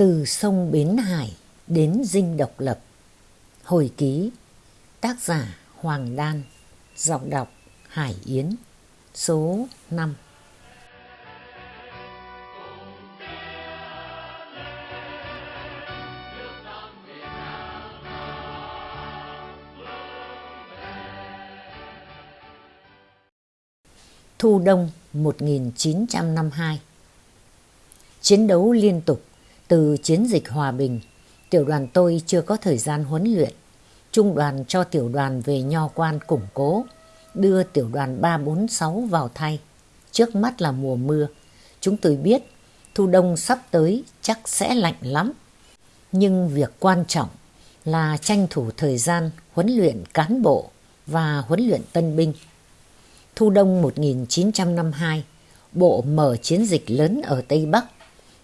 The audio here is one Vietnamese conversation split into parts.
Từ sông Bến Hải đến dinh độc lập. Hồi ký, Tác giả Hoàng Đan, Giọng đọc Hải Yến, Số 5 Thu Đông 1952 Chiến đấu liên tục từ chiến dịch hòa bình, tiểu đoàn tôi chưa có thời gian huấn luyện. Trung đoàn cho tiểu đoàn về nho quan củng cố, đưa tiểu đoàn 346 vào thay. Trước mắt là mùa mưa, chúng tôi biết thu đông sắp tới chắc sẽ lạnh lắm. Nhưng việc quan trọng là tranh thủ thời gian huấn luyện cán bộ và huấn luyện tân binh. Thu đông 1952, bộ mở chiến dịch lớn ở Tây Bắc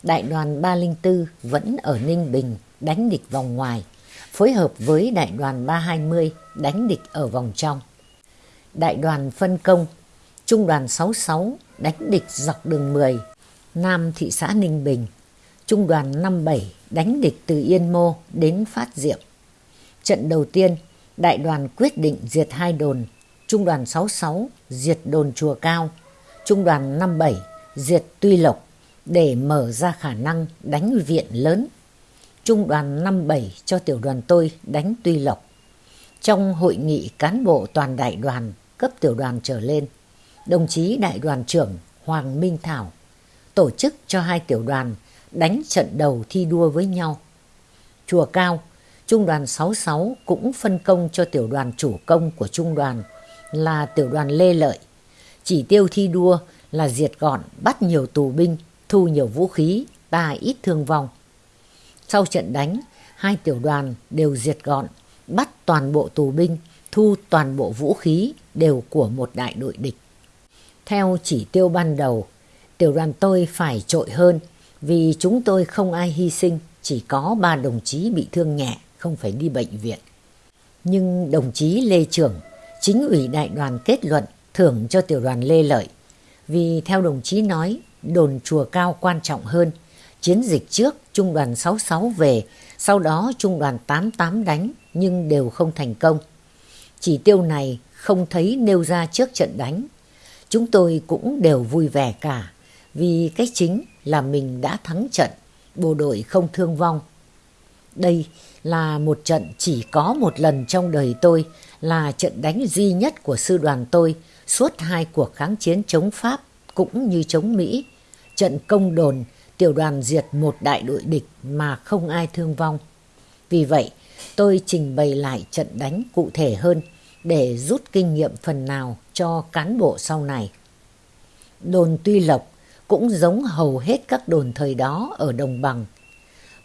đại đoàn 304 vẫn ở Ninh Bình đánh địch vòng ngoài, phối hợp với đại đoàn 320 đánh địch ở vòng trong. Đại đoàn phân công, trung đoàn 66 đánh địch dọc đường 10, Nam thị xã Ninh Bình, trung đoàn 57 đánh địch từ Yên Mô đến Phát Diệm. Trận đầu tiên, đại đoàn quyết định diệt hai đồn, trung đoàn 66 diệt đồn Chùa Cao, trung đoàn 57 diệt Tuy Lộc, để mở ra khả năng đánh viện lớn. Trung đoàn 57 cho tiểu đoàn tôi đánh Tuy Lộc. Trong hội nghị cán bộ toàn đại đoàn cấp tiểu đoàn trở lên, đồng chí đại đoàn trưởng Hoàng Minh Thảo tổ chức cho hai tiểu đoàn đánh trận đầu thi đua với nhau. Chùa Cao, Trung đoàn 66 cũng phân công cho tiểu đoàn chủ công của trung đoàn là tiểu đoàn Lê Lợi. Chỉ tiêu thi đua là diệt gọn bắt nhiều tù binh thu nhiều vũ khí, ta ít thương vong. Sau trận đánh, hai tiểu đoàn đều diệt gọn, bắt toàn bộ tù binh, thu toàn bộ vũ khí đều của một đại đội địch. Theo chỉ tiêu ban đầu, tiểu đoàn tôi phải trội hơn vì chúng tôi không ai hy sinh, chỉ có ba đồng chí bị thương nhẹ, không phải đi bệnh viện. Nhưng đồng chí Lê Trưởng, chính ủy đại đoàn kết luận thưởng cho tiểu đoàn Lê Lợi. Vì theo đồng chí nói, đồn chùa cao quan trọng hơn. Chiến dịch trước trung đoàn 66 về, sau đó trung đoàn 88 đánh nhưng đều không thành công. Chỉ tiêu này không thấy nêu ra trước trận đánh. Chúng tôi cũng đều vui vẻ cả vì cái chính là mình đã thắng trận, bộ đội không thương vong. Đây là một trận chỉ có một lần trong đời tôi là trận đánh duy nhất của sư đoàn tôi suốt hai cuộc kháng chiến chống Pháp cũng như chống Mỹ trận công đồn tiểu đoàn diệt một đại đội địch mà không ai thương vong. Vì vậy, tôi trình bày lại trận đánh cụ thể hơn để rút kinh nghiệm phần nào cho cán bộ sau này. Đồn Tuy Lộc cũng giống hầu hết các đồn thời đó ở đồng bằng.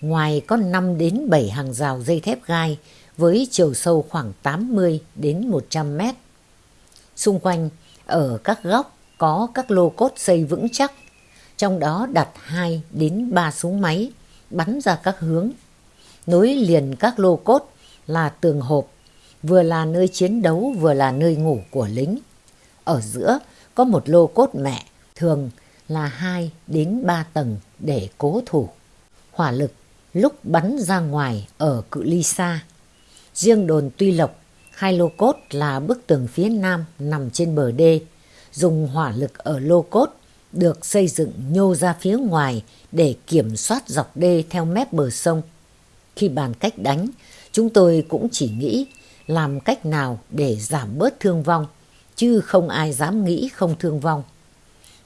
Ngoài có 5 đến 7 hàng rào dây thép gai với chiều sâu khoảng 80 đến 100 mét. Xung quanh, ở các góc có các lô cốt xây vững chắc trong đó đặt 2 đến 3 súng máy bắn ra các hướng. Nối liền các lô cốt là tường hộp, vừa là nơi chiến đấu vừa là nơi ngủ của lính. Ở giữa có một lô cốt mẹ, thường là 2 đến 3 tầng để cố thủ. Hỏa lực lúc bắn ra ngoài ở cự ly xa. Riêng đồn Tuy Lộc, hai lô cốt là bức tường phía nam nằm trên bờ đê, dùng hỏa lực ở lô cốt được xây dựng nhô ra phía ngoài để kiểm soát dọc đê theo mép bờ sông. Khi bàn cách đánh, chúng tôi cũng chỉ nghĩ làm cách nào để giảm bớt thương vong, chứ không ai dám nghĩ không thương vong.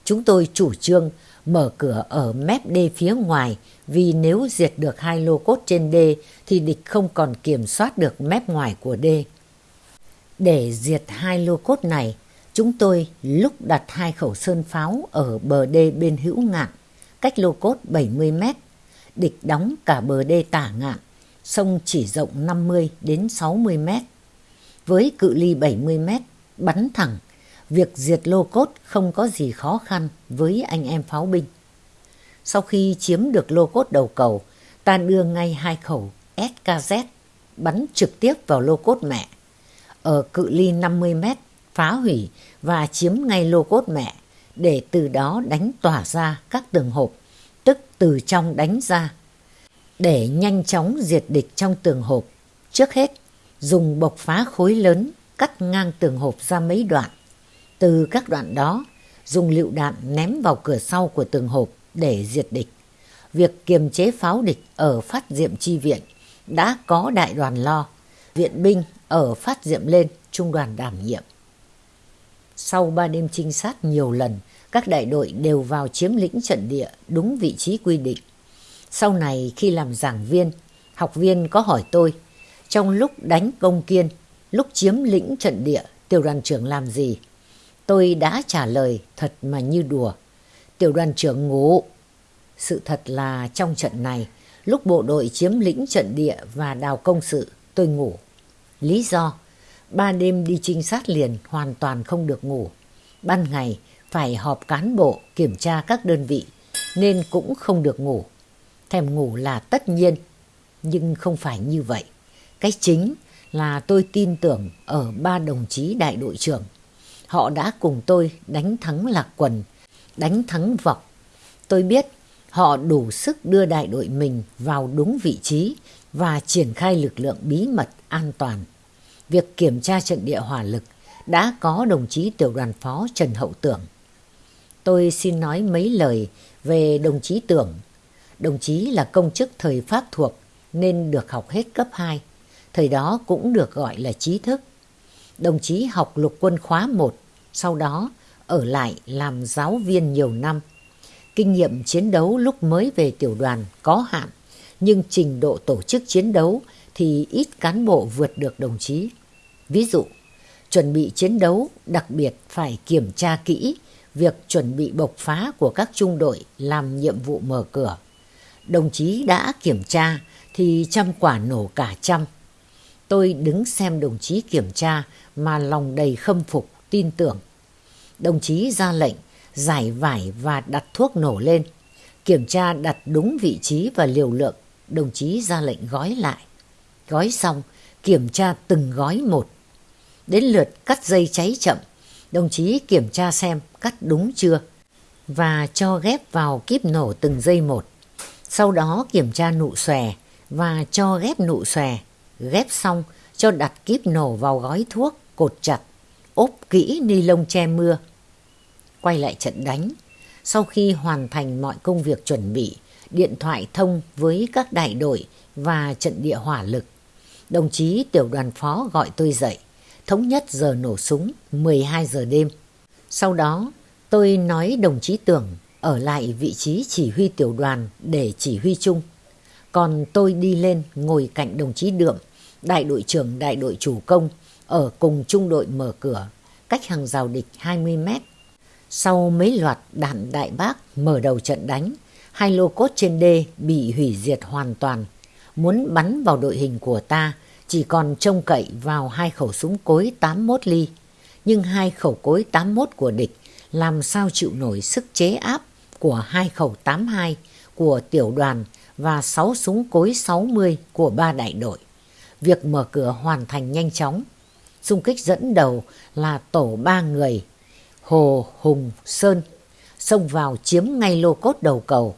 Chúng tôi chủ trương mở cửa ở mép đê phía ngoài vì nếu diệt được hai lô cốt trên đê thì địch không còn kiểm soát được mép ngoài của đê. Để diệt hai lô cốt này, Chúng tôi lúc đặt hai khẩu sơn pháo ở bờ đê bên hữu ngạn, cách lô cốt 70 mét. Địch đóng cả bờ đê tả ngạn, sông chỉ rộng 50 đến 60 mét. Với cự ly 70 mét, bắn thẳng, việc diệt lô cốt không có gì khó khăn với anh em pháo binh. Sau khi chiếm được lô cốt đầu cầu, ta đưa ngay hai khẩu SKZ bắn trực tiếp vào lô cốt mẹ. Ở cự ly 50 mét, phá hủy và chiếm ngay lô cốt mẹ để từ đó đánh tỏa ra các tường hộp, tức từ trong đánh ra. Để nhanh chóng diệt địch trong tường hộp, trước hết dùng bộc phá khối lớn cắt ngang tường hộp ra mấy đoạn. Từ các đoạn đó, dùng lựu đạn ném vào cửa sau của tường hộp để diệt địch. Việc kiềm chế pháo địch ở phát diệm chi viện đã có đại đoàn lo, viện binh ở phát diệm lên trung đoàn đảm nhiệm. Sau ba đêm trinh sát nhiều lần, các đại đội đều vào chiếm lĩnh trận địa đúng vị trí quy định. Sau này khi làm giảng viên, học viên có hỏi tôi, trong lúc đánh công kiên, lúc chiếm lĩnh trận địa, tiểu đoàn trưởng làm gì? Tôi đã trả lời thật mà như đùa. Tiểu đoàn trưởng ngủ. Sự thật là trong trận này, lúc bộ đội chiếm lĩnh trận địa và đào công sự, tôi ngủ. Lý do, ba đêm đi trinh sát liền hoàn toàn không được ngủ. Ban ngày phải họp cán bộ kiểm tra các đơn vị nên cũng không được ngủ. Thèm ngủ là tất nhiên, nhưng không phải như vậy. Cái chính là tôi tin tưởng ở ba đồng chí đại đội trưởng. Họ đã cùng tôi đánh thắng Lạc Quần, đánh thắng Vọc. Tôi biết họ đủ sức đưa đại đội mình vào đúng vị trí và triển khai lực lượng bí mật an toàn. Việc kiểm tra trận địa hỏa lực đã có đồng chí tiểu đoàn phó Trần Hậu Tưởng. Tôi xin nói mấy lời về đồng chí Tưởng. Đồng chí là công chức thời Pháp thuộc nên được học hết cấp 2. Thời đó cũng được gọi là trí thức. Đồng chí học lục quân khóa 1, sau đó ở lại làm giáo viên nhiều năm. Kinh nghiệm chiến đấu lúc mới về tiểu đoàn có hạn, nhưng trình độ tổ chức chiến đấu thì ít cán bộ vượt được đồng chí. Ví dụ, chuẩn bị chiến đấu đặc biệt phải kiểm tra kỹ việc chuẩn bị bộc phá của các trung đội làm nhiệm vụ mở cửa. Đồng chí đã kiểm tra thì trăm quả nổ cả trăm. Tôi đứng xem đồng chí kiểm tra mà lòng đầy khâm phục, tin tưởng. Đồng chí ra lệnh giải vải và đặt thuốc nổ lên. Kiểm tra đặt đúng vị trí và liều lượng, đồng chí ra lệnh gói lại. Gói xong, kiểm tra từng gói một. Đến lượt cắt dây cháy chậm, đồng chí kiểm tra xem cắt đúng chưa và cho ghép vào kíp nổ từng dây một. Sau đó kiểm tra nụ xòe và cho ghép nụ xòe. Ghép xong cho đặt kíp nổ vào gói thuốc, cột chặt, ốp kỹ ni lông che mưa. Quay lại trận đánh. Sau khi hoàn thành mọi công việc chuẩn bị, điện thoại thông với các đại đội và trận địa hỏa lực. Đồng chí tiểu đoàn phó gọi tôi dậy, thống nhất giờ nổ súng 12 giờ đêm. Sau đó tôi nói đồng chí Tưởng ở lại vị trí chỉ huy tiểu đoàn để chỉ huy chung. Còn tôi đi lên ngồi cạnh đồng chí Đượm, đại đội trưởng đại đội chủ công, ở cùng trung đội mở cửa, cách hàng rào địch 20 mét. Sau mấy loạt đạn đại bác mở đầu trận đánh, hai lô cốt trên đê bị hủy diệt hoàn toàn. Muốn bắn vào đội hình của ta, chỉ còn trông cậy vào hai khẩu súng cối 81 ly. Nhưng hai khẩu cối 81 của địch làm sao chịu nổi sức chế áp của hai khẩu 82 của tiểu đoàn và 6 súng cối 60 của ba đại đội. Việc mở cửa hoàn thành nhanh chóng. Xung kích dẫn đầu là tổ ba người, Hồ Hùng Sơn, xông vào chiếm ngay lô cốt đầu cầu.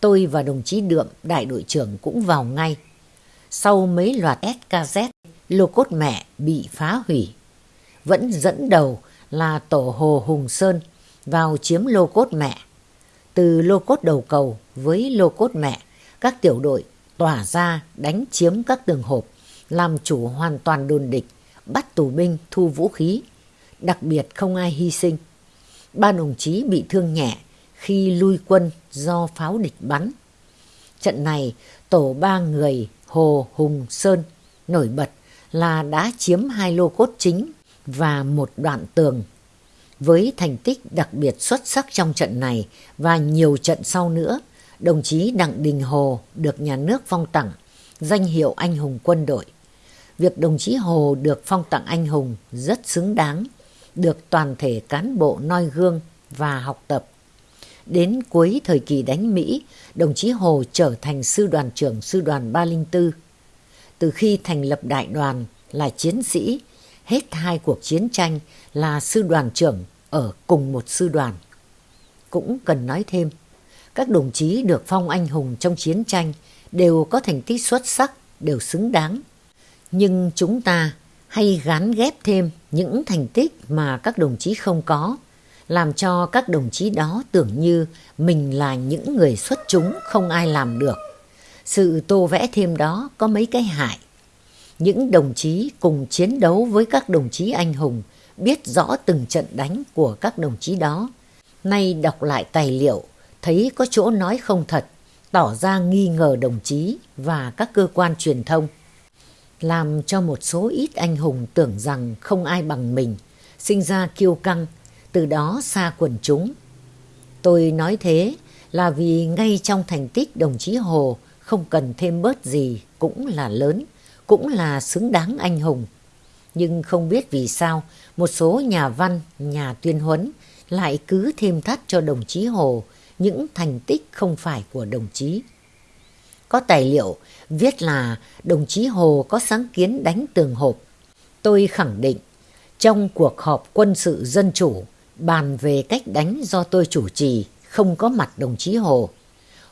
Tôi và đồng chí Đượm, đại đội trưởng cũng vào ngay. Sau mấy loạt SKZ, lô cốt mẹ bị phá hủy. Vẫn dẫn đầu là tổ Hồ Hùng Sơn vào chiếm lô cốt mẹ. Từ lô cốt đầu cầu với lô cốt mẹ, các tiểu đội tỏa ra đánh chiếm các tường hộp, làm chủ hoàn toàn đồn địch, bắt tù binh thu vũ khí. Đặc biệt không ai hy sinh. Ba đồng chí bị thương nhẹ khi lui quân do pháo địch bắn. Trận này, tổ ba người Hồ Hùng Sơn nổi bật là đã chiếm hai lô cốt chính và một đoạn tường với thành tích đặc biệt xuất sắc trong trận này và nhiều trận sau nữa, đồng chí Đặng Đình Hồ được nhà nước phong tặng danh hiệu anh hùng quân đội. Việc đồng chí Hồ được phong tặng anh hùng rất xứng đáng, được toàn thể cán bộ noi gương và học tập. Đến cuối thời kỳ đánh Mỹ, đồng chí Hồ trở thành sư đoàn trưởng sư đoàn 304. Từ khi thành lập đại đoàn là chiến sĩ, hết hai cuộc chiến tranh là sư đoàn trưởng ở cùng một sư đoàn. Cũng cần nói thêm, các đồng chí được phong anh hùng trong chiến tranh đều có thành tích xuất sắc, đều xứng đáng. Nhưng chúng ta hay gán ghép thêm những thành tích mà các đồng chí không có, làm cho các đồng chí đó tưởng như mình là những người xuất chúng không ai làm được. Sự tô vẽ thêm đó có mấy cái hại. Những đồng chí cùng chiến đấu với các đồng chí anh hùng, biết rõ từng trận đánh của các đồng chí đó. Nay đọc lại tài liệu, thấy có chỗ nói không thật, tỏ ra nghi ngờ đồng chí và các cơ quan truyền thông. Làm cho một số ít anh hùng tưởng rằng không ai bằng mình, sinh ra kiêu căng, từ đó xa quần chúng. Tôi nói thế là vì ngay trong thành tích đồng chí Hồ không cần thêm bớt gì cũng là lớn, cũng là xứng đáng anh hùng. Nhưng không biết vì sao một số nhà văn, nhà tuyên huấn lại cứ thêm thắt cho đồng chí Hồ những thành tích không phải của đồng chí. Có tài liệu viết là đồng chí Hồ có sáng kiến đánh tường hộp. Tôi khẳng định trong cuộc họp quân sự dân chủ bàn về cách đánh do tôi chủ trì không có mặt đồng chí Hồ.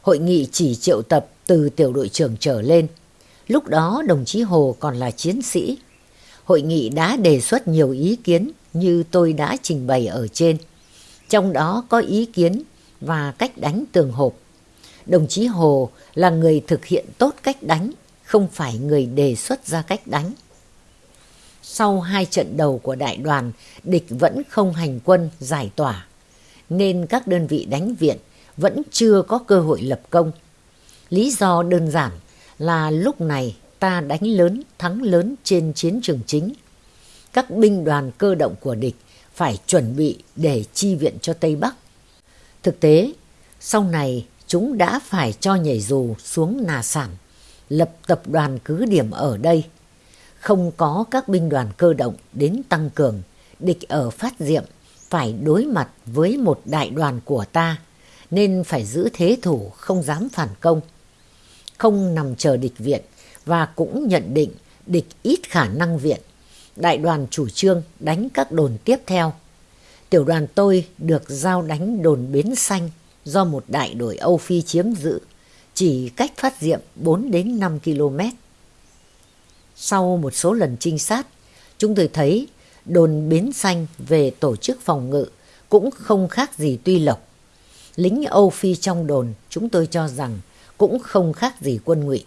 Hội nghị chỉ triệu tập từ tiểu đội trưởng trở lên. Lúc đó đồng chí Hồ còn là chiến sĩ. Hội nghị đã đề xuất nhiều ý kiến như tôi đã trình bày ở trên. Trong đó có ý kiến và cách đánh tường hộp. Đồng chí Hồ là người thực hiện tốt cách đánh, không phải người đề xuất ra cách đánh. Sau hai trận đầu của đại đoàn, địch vẫn không hành quân giải tỏa, nên các đơn vị đánh viện vẫn chưa có cơ hội lập công. Lý do đơn giản là lúc này ta đánh lớn, thắng lớn trên chiến trường chính. Các binh đoàn cơ động của địch phải chuẩn bị để chi viện cho Tây Bắc. Thực tế, sau này chúng đã phải cho nhảy dù xuống Nà Sản, lập tập đoàn cứ điểm ở đây. Không có các binh đoàn cơ động đến tăng cường, địch ở phát diệm phải đối mặt với một đại đoàn của ta, nên phải giữ thế thủ không dám phản công. Không nằm chờ địch viện và cũng nhận định địch ít khả năng viện. Đại đoàn chủ trương đánh các đồn tiếp theo. Tiểu đoàn tôi được giao đánh đồn Bến Xanh do một đại đội Âu Phi chiếm giữ, chỉ cách phát diệm 4 đến 5 km. Sau một số lần trinh sát, chúng tôi thấy đồn Bến Xanh về tổ chức phòng ngự cũng không khác gì Tuy Lộc. Lính Âu Phi trong đồn chúng tôi cho rằng cũng không khác gì quân ngụy,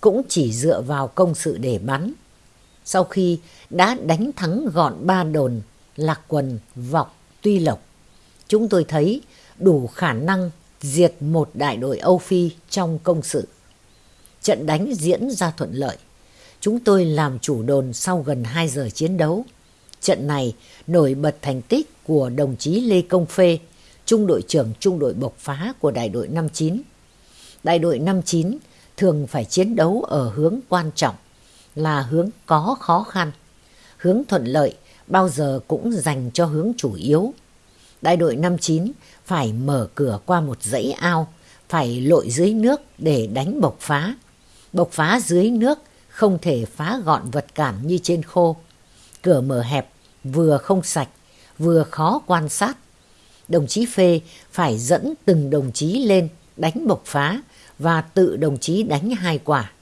cũng chỉ dựa vào công sự để bắn. Sau khi đã đánh thắng gọn ba đồn Lạc Quần, Vọc, Tuy Lộc, chúng tôi thấy đủ khả năng diệt một đại đội Âu Phi trong công sự. Trận đánh diễn ra thuận lợi. Chúng tôi làm chủ đồn sau gần 2 giờ chiến đấu. Trận này nổi bật thành tích của đồng chí Lê Công Phê, trung đội trưởng trung đội bộc phá của đại đội 59. Đại đội 59 thường phải chiến đấu ở hướng quan trọng, là hướng có khó khăn. Hướng thuận lợi bao giờ cũng dành cho hướng chủ yếu. Đại đội 59 phải mở cửa qua một dãy ao, phải lội dưới nước để đánh bộc phá. Bộc phá dưới nước không thể phá gọn vật cản như trên khô. Cửa mở hẹp, vừa không sạch, vừa khó quan sát. Đồng chí Phê phải dẫn từng đồng chí lên đánh bộc phá và tự đồng chí đánh hai quả.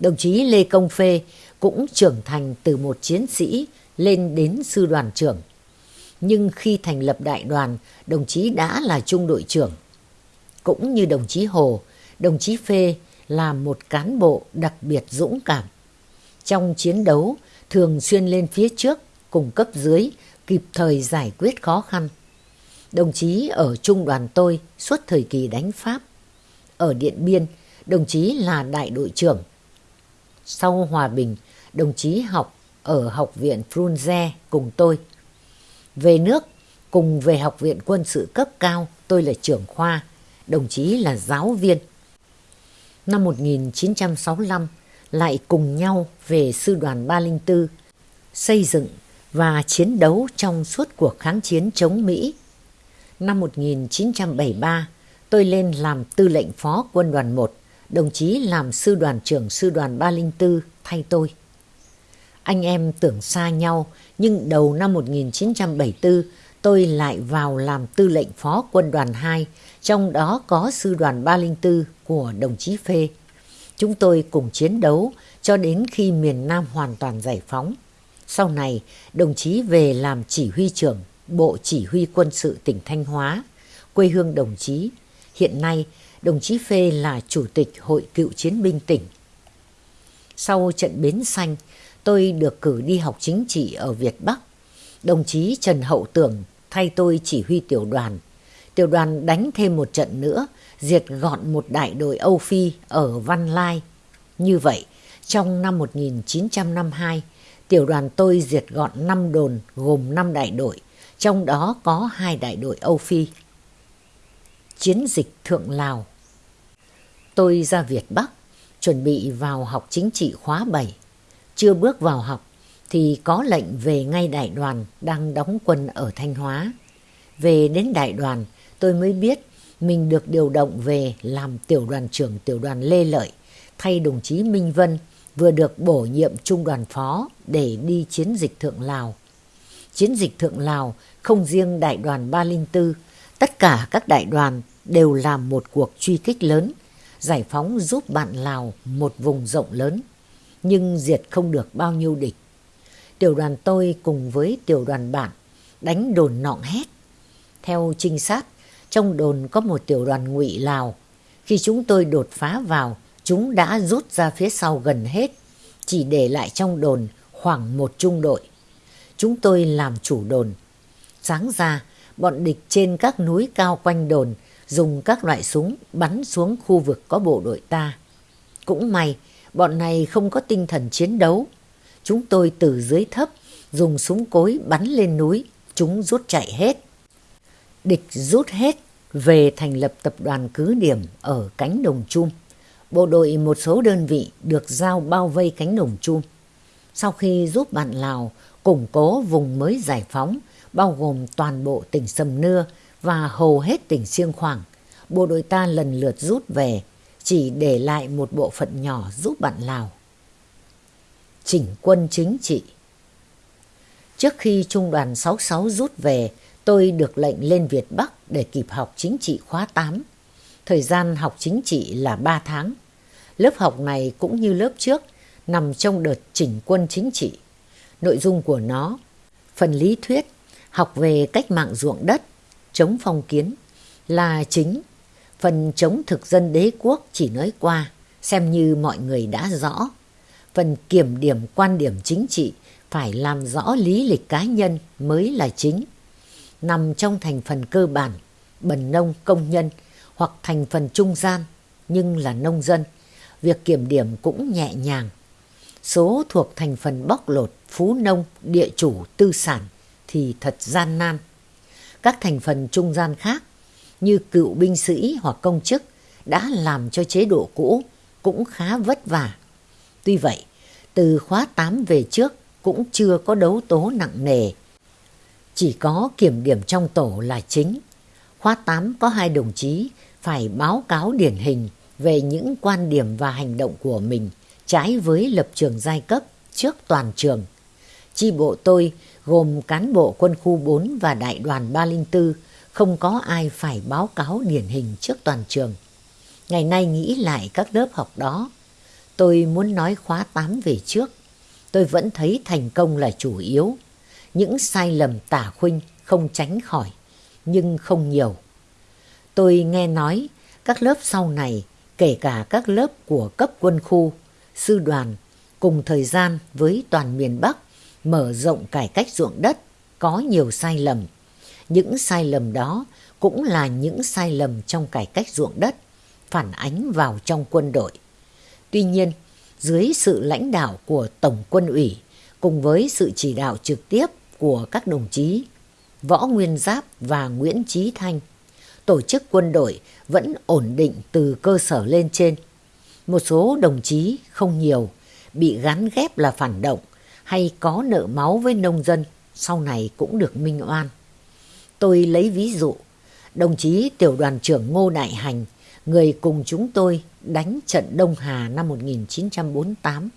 Đồng chí Lê Công Phê cũng trưởng thành từ một chiến sĩ lên đến sư đoàn trưởng nhưng khi thành lập đại đoàn, đồng chí đã là trung đội trưởng. Cũng như đồng chí Hồ, đồng chí Phê là một cán bộ đặc biệt dũng cảm. Trong chiến đấu, thường xuyên lên phía trước, cùng cấp dưới, kịp thời giải quyết khó khăn. Đồng chí ở trung đoàn tôi suốt thời kỳ đánh Pháp. Ở Điện Biên, đồng chí là đại đội trưởng. Sau hòa bình, đồng chí học ở Học viện Frunze cùng tôi. Về nước, cùng về Học viện Quân sự cấp cao, tôi là trưởng khoa, đồng chí là giáo viên. Năm 1965, lại cùng nhau về Sư đoàn 304, xây dựng và chiến đấu trong suốt cuộc kháng chiến chống Mỹ. Năm 1973, tôi lên làm tư lệnh phó quân đoàn 1, đồng chí làm sư đoàn trưởng sư đoàn 304 thay tôi. Anh em tưởng xa nhau nhưng đầu năm 1974 tôi lại vào làm tư lệnh phó quân đoàn 2, trong đó có sư đoàn 304 của đồng chí Phê. Chúng tôi cùng chiến đấu cho đến khi miền Nam hoàn toàn giải phóng. Sau này, đồng chí về làm chỉ huy trưởng Bộ Chỉ huy Quân sự tỉnh Thanh Hóa, quê hương đồng chí. Hiện nay, đồng chí Phê là Chủ tịch Hội Cựu Chiến binh tỉnh. Sau trận Bến Xanh, tôi được cử đi học chính trị ở Việt Bắc. Đồng chí Trần Hậu Tưởng thay tôi chỉ huy tiểu đoàn. Tiểu đoàn đánh thêm một trận nữa, diệt gọn một đại đội Âu Phi ở Văn Lai. Như vậy, trong năm 1952, tiểu đoàn tôi diệt gọn 5 đồn gồm 5 đại đội, trong đó có hai đại đội Âu Phi. Chiến dịch Thượng Lào Tôi ra Việt Bắc, chuẩn bị vào học chính trị khóa 7. Chưa bước vào học thì có lệnh về ngay đại đoàn đang đóng quân ở Thanh Hóa. Về đến đại đoàn, tôi mới biết mình được điều động về làm tiểu đoàn trưởng tiểu đoàn Lê Lợi, thay đồng chí Minh Vân vừa được bổ nhiệm trung đoàn phó để đi chiến dịch Thượng Lào. Chiến dịch Thượng Lào không riêng đại đoàn 304, tất cả các đại đoàn đều làm một cuộc truy kích lớn, giải phóng giúp bạn Lào một vùng rộng lớn, nhưng diệt không được bao nhiêu địch. Tiểu đoàn tôi cùng với tiểu đoàn bạn đánh đồn nọng hét. Theo trinh sát, trong đồn có một tiểu đoàn ngụy Lào. Khi chúng tôi đột phá vào, chúng đã rút ra phía sau gần hết, chỉ để lại trong đồn khoảng một trung đội. Chúng tôi làm chủ đồn. Sáng ra, bọn địch trên các núi cao quanh đồn dùng các loại súng bắn xuống khu vực có bộ đội ta. Cũng may, bọn này không có tinh thần chiến đấu. Chúng tôi từ dưới thấp, dùng súng cối bắn lên núi, chúng rút chạy hết. Địch rút hết về thành lập tập đoàn cứ điểm ở cánh đồng chum. Bộ đội một số đơn vị được giao bao vây cánh đồng chum. Sau khi giúp bạn Lào củng cố vùng mới giải phóng, bao gồm toàn bộ tỉnh Sầm Nưa và hầu hết tỉnh Siêng Khoảng, bộ đội ta lần lượt rút về, chỉ để lại một bộ phận nhỏ giúp bạn Lào. Chỉnh quân chính trị Trước khi Trung đoàn 66 rút về, tôi được lệnh lên Việt Bắc để kịp học chính trị khóa 8. Thời gian học chính trị là 3 tháng. Lớp học này cũng như lớp trước, nằm trong đợt chỉnh quân chính trị. Nội dung của nó, phần lý thuyết, học về cách mạng ruộng đất, chống phong kiến, là chính. Phần chống thực dân đế quốc chỉ nói qua, xem như mọi người đã rõ. Phần kiểm điểm quan điểm chính trị phải làm rõ lý lịch cá nhân mới là chính nằm trong thành phần cơ bản, bần nông công nhân hoặc thành phần trung gian nhưng là nông dân, việc kiểm điểm cũng nhẹ nhàng. Số thuộc thành phần bóc lột, phú nông, địa chủ, tư sản thì thật gian nan. Các thành phần trung gian khác như cựu binh sĩ hoặc công chức đã làm cho chế độ cũ cũng khá vất vả. Tuy vậy, từ khóa 8 về trước cũng chưa có đấu tố nặng nề chỉ có kiểm điểm trong tổ là chính. Khóa 8 có hai đồng chí phải báo cáo điển hình về những quan điểm và hành động của mình trái với lập trường giai cấp trước toàn trường. Chi bộ tôi gồm cán bộ quân khu 4 và đại đoàn 304 không có ai phải báo cáo điển hình trước toàn trường. Ngày nay nghĩ lại các lớp học đó, tôi muốn nói khóa 8 về trước. Tôi vẫn thấy thành công là chủ yếu những sai lầm tả khuynh không tránh khỏi, nhưng không nhiều. Tôi nghe nói các lớp sau này, kể cả các lớp của cấp quân khu, sư đoàn, cùng thời gian với toàn miền Bắc mở rộng cải cách ruộng đất, có nhiều sai lầm. Những sai lầm đó cũng là những sai lầm trong cải cách ruộng đất, phản ánh vào trong quân đội. Tuy nhiên, dưới sự lãnh đạo của Tổng quân ủy, cùng với sự chỉ đạo trực tiếp của các đồng chí Võ Nguyên Giáp và Nguyễn Trí Thanh. Tổ chức quân đội vẫn ổn định từ cơ sở lên trên. Một số đồng chí không nhiều bị gắn ghép là phản động hay có nợ máu với nông dân sau này cũng được minh oan. Tôi lấy ví dụ, đồng chí tiểu đoàn trưởng Ngô Đại Hành, người cùng chúng tôi đánh trận Đông Hà năm 1948.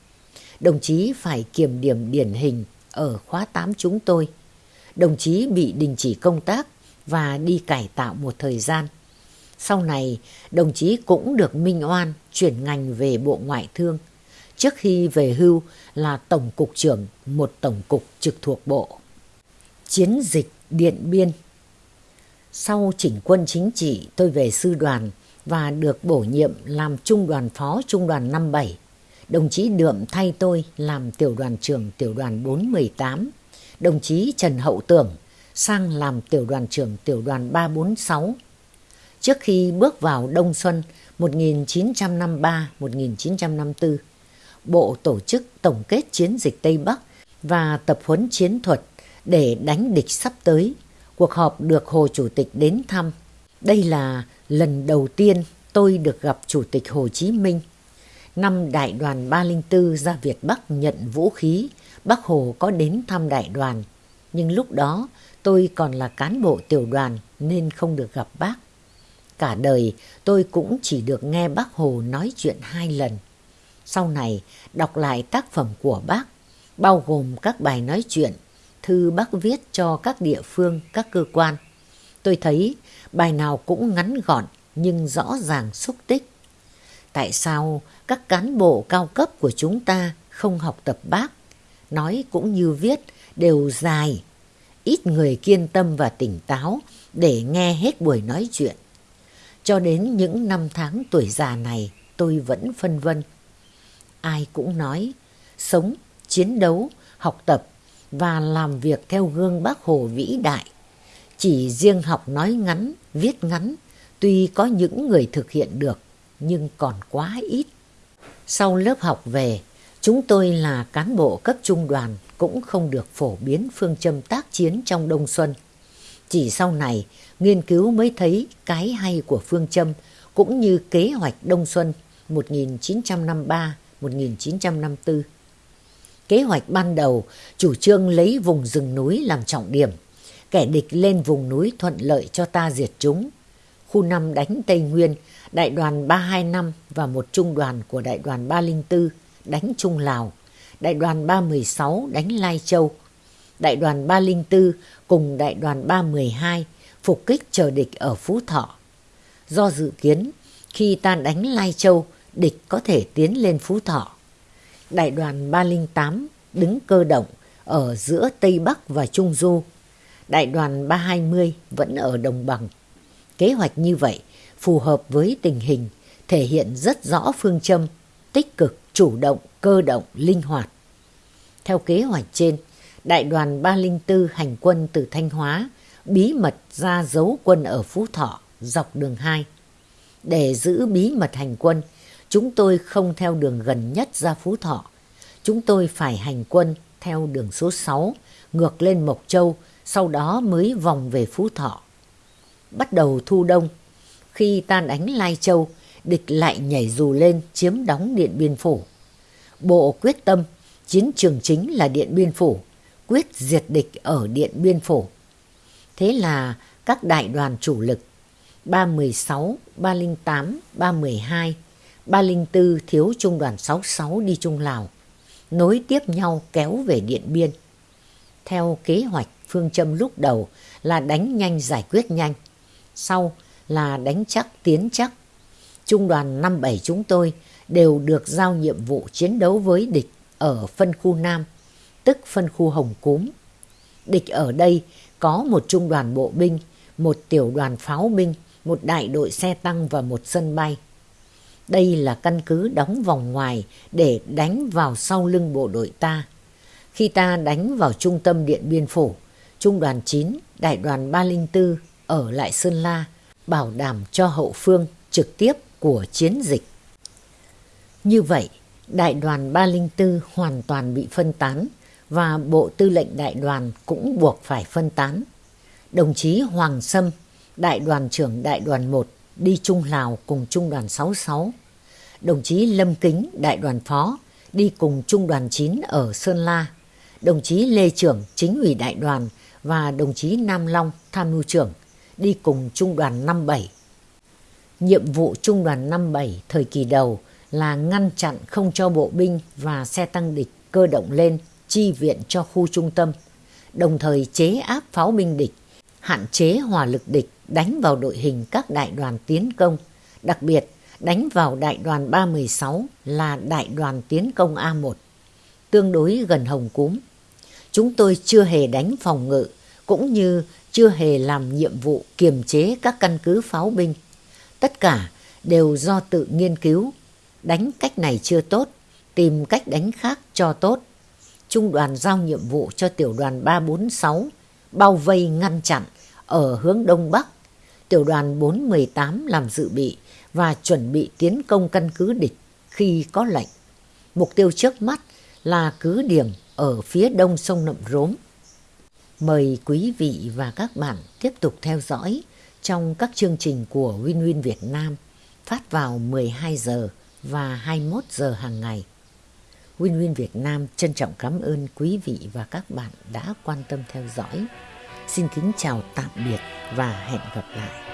Đồng chí phải kiểm điểm điển hình ở khóa 8 chúng tôi. Đồng chí bị đình chỉ công tác và đi cải tạo một thời gian. Sau này, đồng chí cũng được minh oan chuyển ngành về Bộ Ngoại thương. Trước khi về hưu là Tổng cục trưởng một tổng cục trực thuộc Bộ. Chiến dịch Điện Biên Sau chỉnh quân chính trị, tôi về sư đoàn và được bổ nhiệm làm trung đoàn phó trung đoàn 57. Đồng chí Đượm thay tôi làm tiểu đoàn trưởng tiểu đoàn 418. Đồng chí Trần Hậu Tưởng sang làm tiểu đoàn trưởng tiểu đoàn 346. Trước khi bước vào Đông Xuân 1953-1954, Bộ tổ chức tổng kết chiến dịch Tây Bắc và tập huấn chiến thuật để đánh địch sắp tới. Cuộc họp được Hồ Chủ tịch đến thăm. Đây là lần đầu tiên tôi được gặp Chủ tịch Hồ Chí Minh. Năm đại đoàn 304 ra Việt Bắc nhận vũ khí, Bác Hồ có đến thăm đại đoàn. Nhưng lúc đó tôi còn là cán bộ tiểu đoàn nên không được gặp bác. Cả đời tôi cũng chỉ được nghe bác Hồ nói chuyện hai lần. Sau này đọc lại tác phẩm của bác, bao gồm các bài nói chuyện, thư bác viết cho các địa phương, các cơ quan. Tôi thấy bài nào cũng ngắn gọn nhưng rõ ràng xúc tích. Tại sao các cán bộ cao cấp của chúng ta không học tập bác? Nói cũng như viết đều dài. Ít người kiên tâm và tỉnh táo để nghe hết buổi nói chuyện. Cho đến những năm tháng tuổi già này tôi vẫn phân vân. Ai cũng nói sống, chiến đấu, học tập và làm việc theo gương bác Hồ vĩ đại. Chỉ riêng học nói ngắn, viết ngắn, tuy có những người thực hiện được, nhưng còn quá ít. Sau lớp học về, chúng tôi là cán bộ cấp trung đoàn cũng không được phổ biến phương châm tác chiến trong Đông Xuân. Chỉ sau này, nghiên cứu mới thấy cái hay của phương châm cũng như kế hoạch Đông Xuân 1953-1954. Kế hoạch ban đầu chủ trương lấy vùng rừng núi làm trọng điểm, kẻ địch lên vùng núi thuận lợi cho ta diệt chúng. Khu năm đánh Tây Nguyên, đại đoàn 325 và một trung đoàn của đại đoàn 304 đánh Trung Lào, đại đoàn 316 đánh Lai Châu, đại đoàn 304 cùng đại đoàn 312 phục kích chờ địch ở Phú Thọ. Do dự kiến, khi ta đánh Lai Châu, địch có thể tiến lên Phú Thọ. Đại đoàn 308 đứng cơ động ở giữa Tây Bắc và Trung Du. Đại đoàn 320 vẫn ở Đồng Bằng. Kế hoạch như vậy phù hợp với tình hình, thể hiện rất rõ phương châm, tích cực, chủ động, cơ động, linh hoạt. Theo kế hoạch trên, Đại đoàn 304 hành quân từ Thanh Hóa bí mật ra giấu quân ở Phú Thọ dọc đường 2. Để giữ bí mật hành quân, chúng tôi không theo đường gần nhất ra Phú Thọ. Chúng tôi phải hành quân theo đường số 6, ngược lên Mộc Châu, sau đó mới vòng về Phú Thọ. Bắt đầu thu đông, khi tan đánh Lai Châu, địch lại nhảy dù lên chiếm đóng Điện Biên Phủ. Bộ quyết tâm, chiến trường chính là Điện Biên Phủ, quyết diệt địch ở Điện Biên Phủ. Thế là các đại đoàn chủ lực 316, 308, 312, 304 thiếu trung đoàn 66 đi Trung Lào, nối tiếp nhau kéo về Điện Biên. Theo kế hoạch phương châm lúc đầu là đánh nhanh giải quyết nhanh, sau là đánh chắc tiến chắc. Trung đoàn 57 chúng tôi đều được giao nhiệm vụ chiến đấu với địch ở phân khu Nam, tức phân khu Hồng Cúm. Địch ở đây có một trung đoàn bộ binh, một tiểu đoàn pháo binh, một đại đội xe tăng và một sân bay. Đây là căn cứ đóng vòng ngoài để đánh vào sau lưng bộ đội ta. Khi ta đánh vào trung tâm Điện Biên Phủ, Trung đoàn 9, Đại đoàn 304 ở lại Sơn La, bảo đảm cho hậu phương trực tiếp của chiến dịch. Như vậy, Đại đoàn 304 hoàn toàn bị phân tán, và Bộ Tư lệnh Đại đoàn cũng buộc phải phân tán. Đồng chí Hoàng Sâm, Đại đoàn trưởng Đại đoàn 1 đi Trung Lào cùng Trung đoàn 66. Đồng chí Lâm Kính, Đại đoàn Phó đi cùng Trung đoàn 9 ở Sơn La. Đồng chí Lê Trưởng, Chính ủy Đại đoàn và đồng chí Nam Long, Tham mưu trưởng đi cùng Trung đoàn 57. Nhiệm vụ Trung đoàn 57 thời kỳ đầu là ngăn chặn không cho bộ binh và xe tăng địch cơ động lên chi viện cho khu trung tâm, đồng thời chế áp pháo binh địch, hạn chế hỏa lực địch đánh vào đội hình các đại đoàn tiến công, đặc biệt đánh vào đại đoàn 316 là đại đoàn tiến công A1, tương đối gần Hồng Cúm. Chúng tôi chưa hề đánh phòng ngự, cũng như chưa hề làm nhiệm vụ kiềm chế các căn cứ pháo binh. Tất cả đều do tự nghiên cứu, đánh cách này chưa tốt, tìm cách đánh khác cho tốt. Trung đoàn giao nhiệm vụ cho tiểu đoàn 346 bao vây ngăn chặn ở hướng Đông Bắc. Tiểu đoàn 418 làm dự bị và chuẩn bị tiến công căn cứ địch khi có lệnh. Mục tiêu trước mắt là cứ điểm ở phía đông sông Nậm Rốm. Mời quý vị và các bạn tiếp tục theo dõi trong các chương trình của Win Win Việt Nam phát vào 12 giờ và 21 giờ hàng ngày. Win Win Việt Nam trân trọng cảm ơn quý vị và các bạn đã quan tâm theo dõi. Xin kính chào tạm biệt và hẹn gặp lại.